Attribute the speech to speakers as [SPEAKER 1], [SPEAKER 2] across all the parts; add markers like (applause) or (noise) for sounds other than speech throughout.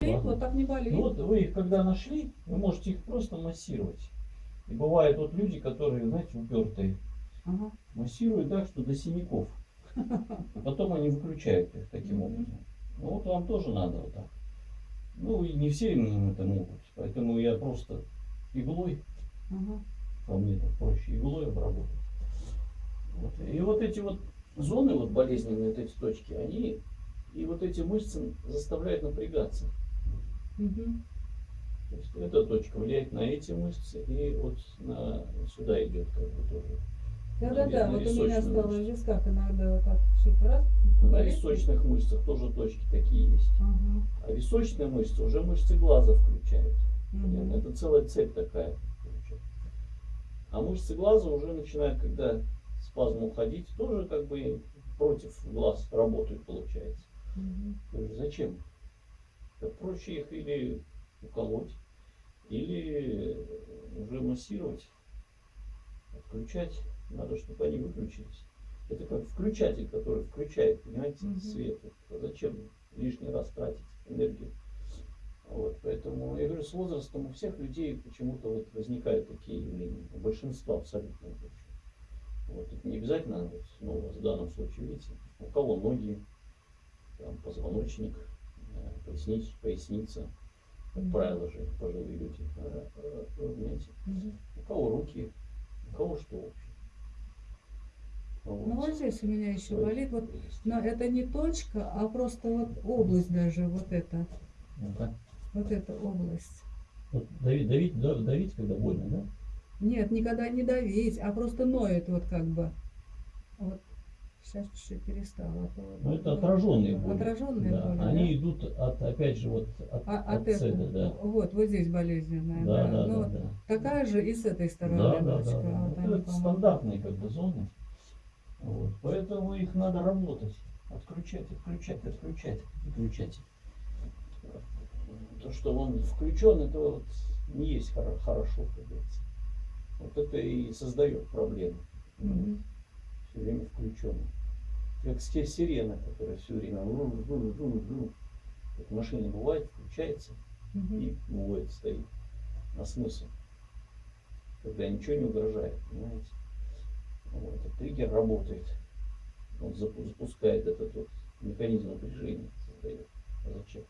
[SPEAKER 1] вот так не болит.
[SPEAKER 2] Ну вот вы их когда нашли, вы можете их просто массировать. И бывают вот люди, которые, знаете, упертые,
[SPEAKER 1] Ага.
[SPEAKER 2] массируют так, что до синяков. Потом они выключают их таким образом. Ну вот вам тоже надо вот так. Ну и не все именно это могут. Поэтому я просто иглой,
[SPEAKER 1] Ага.
[SPEAKER 2] по мне так проще, иглой обработать. Вот. И вот эти вот зоны вот болезненные, вот эти точки, они и вот эти мышцы заставляют напрягаться.
[SPEAKER 1] Мгм.
[SPEAKER 2] То есть эта точка влияет на эти мышцы, и вот на, сюда идет как бы тоже.
[SPEAKER 1] Да-да-да,
[SPEAKER 2] на
[SPEAKER 1] вот у меня стало в висках иногда вот так чуть раз.
[SPEAKER 2] На височных мышцах тоже точки такие есть.
[SPEAKER 1] Ага.
[SPEAKER 2] А височные мышцы уже мышцы глаза включают.
[SPEAKER 1] Мгм.
[SPEAKER 2] Это целая цепь такая. А мышцы глаза уже начинают, когда спазм уходить, тоже как бы против глаз работают, получается. Есть зачем? Проще их или уколоть, или уже массировать, отключать. Надо, чтобы они выключились. Это как включатель, который включает, понимаете,
[SPEAKER 1] Мгм.
[SPEAKER 2] свет. А зачем лишний раз тратить энергию? Вот, поэтому я говорю, с возрастом у всех людей почему-то вот возникают такие явления. У большинства абсолютно. Вот, это не обязательно, вот, ну, вас в данном случае, видите, у кого ноги, там, позвоночник, э, поясница, как
[SPEAKER 1] Мгм.
[SPEAKER 2] правило же пожилые люди, э, э, равняйте.
[SPEAKER 1] Мгм.
[SPEAKER 2] у кого руки, у кого что вообще. Вот.
[SPEAKER 1] Ну вот здесь у меня еще болит. Вот, но это не точка, а просто вот область даже, вот эта,
[SPEAKER 2] Ну-ка.
[SPEAKER 1] вот эта область.
[SPEAKER 2] Вот давить, давить, да- давить, когда больно, да?
[SPEAKER 1] Нет, никогда не давить, а просто ноет вот как бы. Вот сейчас чуть-чуть перестала.
[SPEAKER 2] Ну, это отраженные боли.
[SPEAKER 1] Отраженные
[SPEAKER 2] Да,
[SPEAKER 1] боли,
[SPEAKER 2] Они
[SPEAKER 1] да?
[SPEAKER 2] идут от, опять же, вот от,
[SPEAKER 1] А,
[SPEAKER 2] от
[SPEAKER 1] от этого,
[SPEAKER 2] да.
[SPEAKER 1] вот, вот здесь болезненная,
[SPEAKER 2] Да,
[SPEAKER 1] да.
[SPEAKER 2] да,
[SPEAKER 1] Ну,
[SPEAKER 2] да, да.
[SPEAKER 1] Такая же и с этой стороны
[SPEAKER 2] Да, да, да, да.
[SPEAKER 1] вот
[SPEAKER 2] Это, стандартные как бы зоны. Вот. Поэтому их надо работать. Отключать, отключать, отключать, отключать. То, что он включен, это вот не есть хоро- хорошо, как говорится. Вот это и создает проблемы.
[SPEAKER 1] Мгм.
[SPEAKER 2] Все время включен. Как си- сирена, которая все время вру, вру, вру, вру. Как в машине бывает, включается
[SPEAKER 1] Мгм.
[SPEAKER 2] и уводит, стоит на смысл. Когда ничего не угрожает, понимаете? Вот, этот триггер работает. Он запу- запускает этот вот механизм напряжения, создает. А зачем?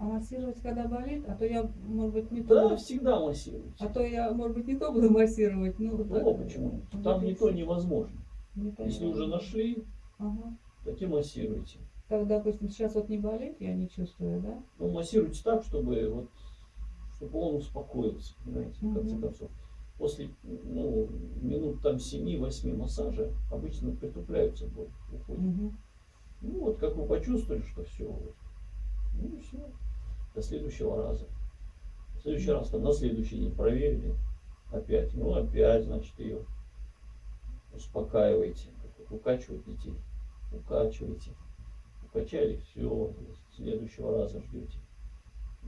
[SPEAKER 1] А массировать, когда болит, а то я, может быть, не
[SPEAKER 2] Да,
[SPEAKER 1] то.
[SPEAKER 2] всегда массируйте.
[SPEAKER 1] А то я, может быть, не то буду массировать. Ну, вот так.
[SPEAKER 2] Ну, почему?
[SPEAKER 1] Вот
[SPEAKER 2] Там
[SPEAKER 1] и
[SPEAKER 2] не то невозможно.
[SPEAKER 1] Не то
[SPEAKER 2] Если уже нашли,
[SPEAKER 1] Ага.
[SPEAKER 2] так и массируйте.
[SPEAKER 1] Так, допустим, сейчас вот не болит, я не чувствую, да?
[SPEAKER 2] Ну, массируйте так, чтобы вот чтобы он успокоился, понимаете, в конце концов. После ну, минут там 7-8 массажа обычно притупляются боль, уходит.
[SPEAKER 1] Мгм.
[SPEAKER 2] Ну вот как вы почувствовали, что все, вот, ну и все. До следующего раза. В следующий раз там на следующий день проверили. Опять. Ну опять, значит, ее успокаиваете. Укачивать детей. Укачиваете. Укачали, все. Следующего раза ждете.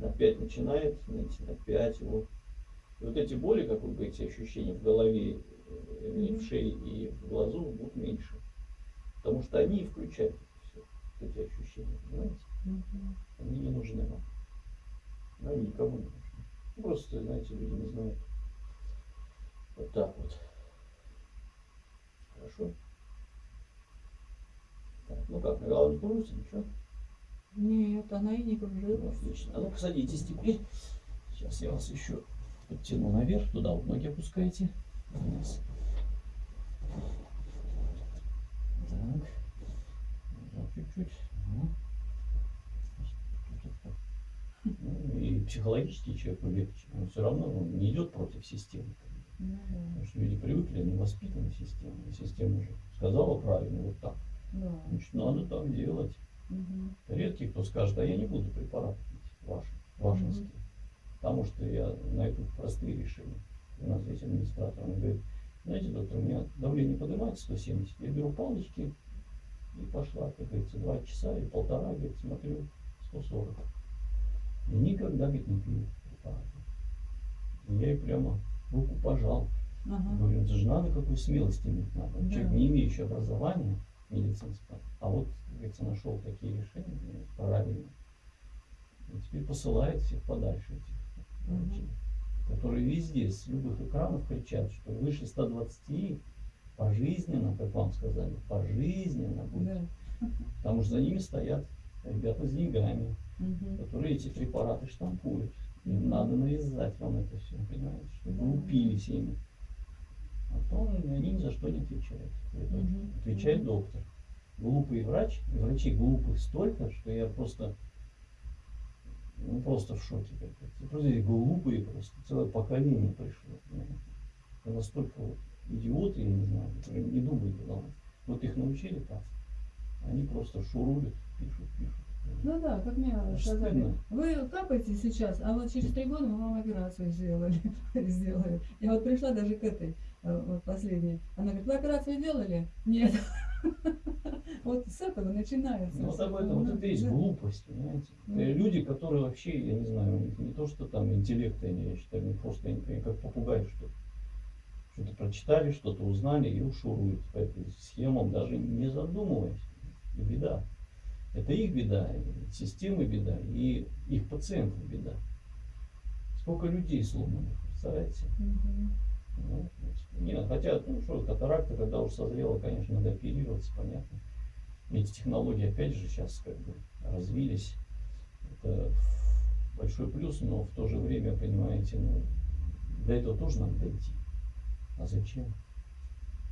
[SPEAKER 2] Опять начинает ныть, опять его. И вот эти боли, как вы говорите, ощущения в голове, э, в шее и в глазу будут меньше. Потому что они и включают все, эти ощущения, понимаете? Они не нужны вам. Они никому не нужны. Ну, Просто, знаете, люди не знают. Вот так вот. Хорошо? Так, ну как, голова не кружится, ничего?
[SPEAKER 1] Нет, она и не
[SPEAKER 2] Ну,
[SPEAKER 1] кружилась.
[SPEAKER 2] Отлично. А ну-ка садитесь теперь. Сейчас я вас еще подтяну наверх. Туда вот ноги опускайте. Вниз. Так. Чуть-чуть. Ага. Тут вот так. Ну, и психологически человеку легче. Он все равно он не идет против системы.
[SPEAKER 1] Ну, да.
[SPEAKER 2] Потому что люди привыкли, они воспитаны системой. И система уже сказала правильно, вот так.
[SPEAKER 1] Да.
[SPEAKER 2] Значит, надо так делать. Редкий, кто скажет, а я не буду препараты пить, ваши, вашинские. Потому что я найду простые решения. У нас здесь администратор, он говорит, знаете, доктор, у меня давление поднимается 170, я беру палочки и пошла, как говорится, два часа или полтора, говорит, смотрю, 140. И никогда, говорит, не пью. И я ей прямо руку пожал.
[SPEAKER 1] Ага.
[SPEAKER 2] Говорю, это же надо какой смелости иметь надо.
[SPEAKER 1] Да.
[SPEAKER 2] Человек, не имеющий образования медицинского, а вот, говорится, нашел такие решения правильные. и посылает всех подальше этих
[SPEAKER 1] Мгм.
[SPEAKER 2] врачей, которые везде с любых экранов кричат, что выше 120 пожизненно, как вам сказали, пожизненно будет.
[SPEAKER 1] Да.
[SPEAKER 2] Потому что за ними стоят ребята с деньгами,
[SPEAKER 1] Мгм.
[SPEAKER 2] которые эти препараты штампуют. Им надо навязать вам это все, понимаете, чтобы вы упились ими. А то они ни за что не отвечают.
[SPEAKER 1] Мгм.
[SPEAKER 2] Отвечает доктор. Глупый врач, и врачей глупых столько, что я просто ну, просто в шоке. Просто эти глупые просто, целое поколение пришло. Это настолько вот идиоты, я не знаю, которые не думают головой. Вот их научили так. Они просто шуруют, пишут, пишут.
[SPEAKER 1] Ну да, как мне сказали, вы капаете сейчас, а вот через три года мы вам операцию сделали. (laughs) сделали. Я вот пришла даже к этой, э, вот последней. Она говорит, вы операцию делали? Нет. (laughs) Вот с этого начинается.
[SPEAKER 2] Ну, вот об этом, вот
[SPEAKER 1] Ну,
[SPEAKER 2] это есть глупость, понимаете.
[SPEAKER 1] Мгм.
[SPEAKER 2] Э, Люди, которые вообще, я не знаю, у них не то, что там интеллекта, они, я считаю, не просто, они как попугаи что-то. Что-то прочитали, что-то узнали и ушуруют по этой схемам, даже не задумываясь. И беда. Это их беда, системы беда, и их пациентов беда. Сколько людей сломанных, представляете?
[SPEAKER 1] Мгм.
[SPEAKER 2] Ну. Не, хотя, ну что, катаракта, когда уж созрела, конечно, надо оперироваться, понятно. Эти технологии, опять же, сейчас как бы развились. Это большой плюс, но в то же время, понимаете, ну, до этого тоже надо дойти. А зачем?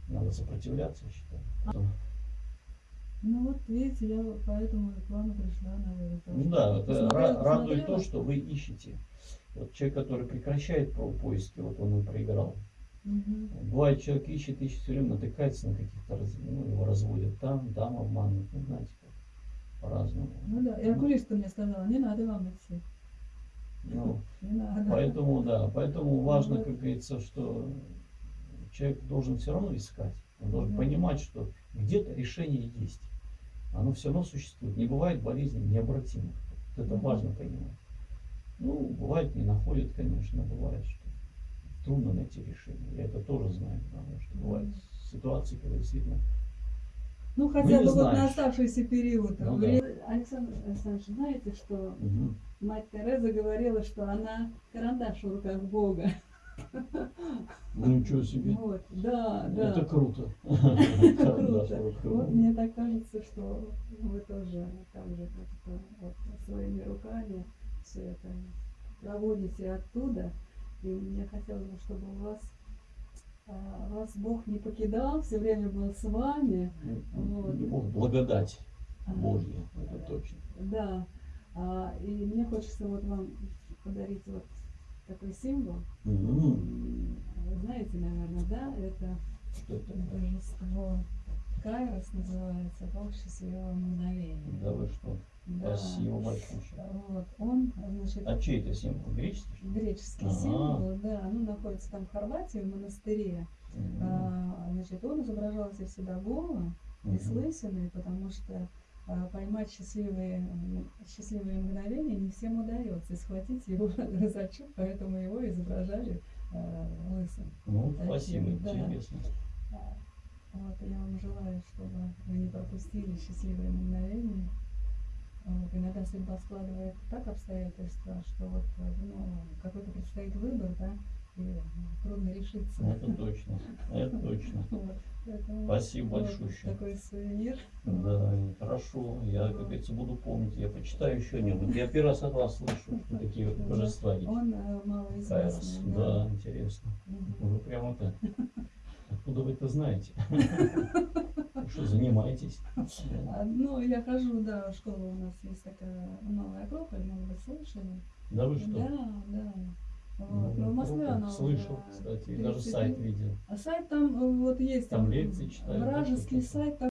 [SPEAKER 2] Надо сопротивляться, я считаю.
[SPEAKER 1] Ну вот видите, я поэтому к вам и пришла, наверное.
[SPEAKER 2] Ну да, это ра- радует то, что вы ищете. Вот человек, который прекращает поиски, вот он и проиграл.
[SPEAKER 1] Мгм.
[SPEAKER 2] Бывает, человек ищет, ищет, все время натыкается на каких-то, ну, его разводят там, там обманывают, ну, знаете, как по-разному.
[SPEAKER 1] Ну да, и окулистка мне сказала, не надо вам идти.
[SPEAKER 2] Ну, (laughs)
[SPEAKER 1] Не надо.
[SPEAKER 2] поэтому, да, поэтому важно,
[SPEAKER 1] Вот.
[SPEAKER 2] как говорится, что человек должен все равно искать. Он должен
[SPEAKER 1] Да.
[SPEAKER 2] понимать, что где-то решение есть. Оно все равно существует. Не бывает болезней необратимых. Вот это важно понимать. Ну, бывает, не находят, конечно, бывает, что трудно найти решение. Я это тоже знаю, потому что бывают ситуации, когда действительно
[SPEAKER 1] Ну хотя бы вот на оставшийся период.
[SPEAKER 2] Ну
[SPEAKER 1] времени. Александр Александрович, знаете, что
[SPEAKER 2] Мгм.
[SPEAKER 1] мать Тереза говорила, что она карандаш в руках Бога.
[SPEAKER 2] Ну ничего себе.
[SPEAKER 1] Вот, да, да.
[SPEAKER 2] Это круто. (laughs)
[SPEAKER 1] Круто. Вот мне так кажется, что вы тоже так же вот своими руками все это проводите оттуда. И мне хотелось бы, чтобы у вас а, вас Бог не покидал, все время был с вами. Вот.
[SPEAKER 2] Бог, благодать
[SPEAKER 1] А,
[SPEAKER 2] Божья, это точно.
[SPEAKER 1] Да. А, и мне хочется вот вам подарить вот такой символ. М, Вы знаете, наверное, да, это
[SPEAKER 2] Что это?
[SPEAKER 1] божество Кайрос называется, Бог счастливого мгновения.
[SPEAKER 2] Да вы что?
[SPEAKER 1] Да.
[SPEAKER 2] Спасибо большое.
[SPEAKER 1] Вот, он, значит,
[SPEAKER 2] А чей это символ? Греческий? что ли?
[SPEAKER 1] греческий
[SPEAKER 2] Ага.
[SPEAKER 1] символ, да, ну, находится там в Хорватии, в монастыре.
[SPEAKER 2] Мгм.
[SPEAKER 1] А, значит, он изображался всегда голым и
[SPEAKER 2] Мгм.
[SPEAKER 1] с лысиной, потому что а, поймать счастливые, счастливые мгновения не всем удается, и схватить его (laughs) за чуб, поэтому его изображали а, лысым.
[SPEAKER 2] Ну,
[SPEAKER 1] Таким,
[SPEAKER 2] спасибо,
[SPEAKER 1] да.
[SPEAKER 2] интересно.
[SPEAKER 1] А, Вот, я вам желаю, чтобы вы не пропустили счастливые мгновения. Вот, иногда судьба складывает так обстоятельства, что вот ну, какой-то предстоит выбор, да, и решиться.
[SPEAKER 2] Это точно. Это точно. (laughs)
[SPEAKER 1] Поэтому
[SPEAKER 2] Спасибо
[SPEAKER 1] вот
[SPEAKER 2] большущее.
[SPEAKER 1] Такой сувенир.
[SPEAKER 2] Да, хорошо. Я, как говорится, буду помнить. Я почитаю еще о Я первый раз от вас слышу, что такие вот божества есть.
[SPEAKER 1] Он э, малоизвестный.
[SPEAKER 2] Да, интересно.
[SPEAKER 1] Мгм.
[SPEAKER 2] Вы прям это... (laughs) Откуда вы это знаете? Вы (laughs) Что, занимаетесь?
[SPEAKER 1] А, Ну, я хожу, да, в школу у нас есть такая новая Акрополь, может быть, слышали?
[SPEAKER 2] Да вы что?
[SPEAKER 1] Да, да.
[SPEAKER 2] Ну,
[SPEAKER 1] Вот. Но в Москве она
[SPEAKER 2] Слышал, кстати, и даже
[SPEAKER 1] 30
[SPEAKER 2] сайт видел.
[SPEAKER 1] А сайт там э, вот есть.
[SPEAKER 2] Там лекции читают,
[SPEAKER 1] Вражеский сайт, там